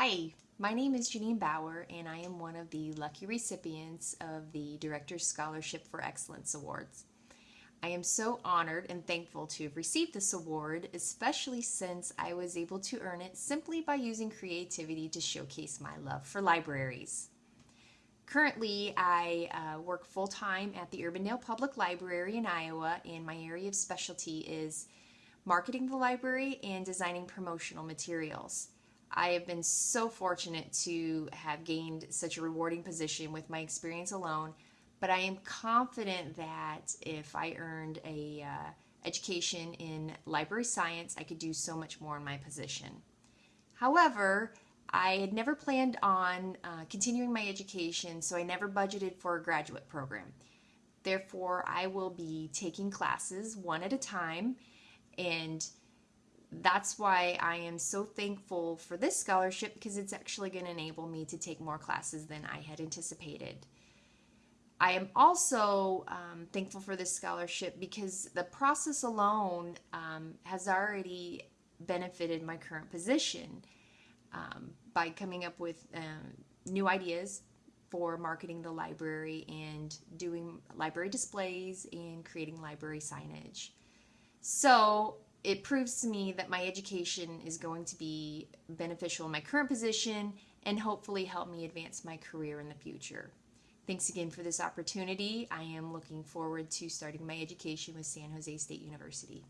Hi, my name is Janine Bauer, and I am one of the lucky recipients of the Director's Scholarship for Excellence Awards. I am so honored and thankful to have received this award, especially since I was able to earn it simply by using creativity to showcase my love for libraries. Currently, I uh, work full time at the Urbandale Public Library in Iowa, and my area of specialty is marketing the library and designing promotional materials. I have been so fortunate to have gained such a rewarding position with my experience alone, but I am confident that if I earned a uh, education in library science, I could do so much more in my position. However, I had never planned on uh, continuing my education, so I never budgeted for a graduate program. Therefore, I will be taking classes one at a time and that's why I am so thankful for this scholarship because it's actually going to enable me to take more classes than I had anticipated. I am also um, thankful for this scholarship because the process alone um, has already benefited my current position um, by coming up with um, new ideas for marketing the library and doing library displays and creating library signage. So it proves to me that my education is going to be beneficial in my current position and hopefully help me advance my career in the future. Thanks again for this opportunity. I am looking forward to starting my education with San Jose State University.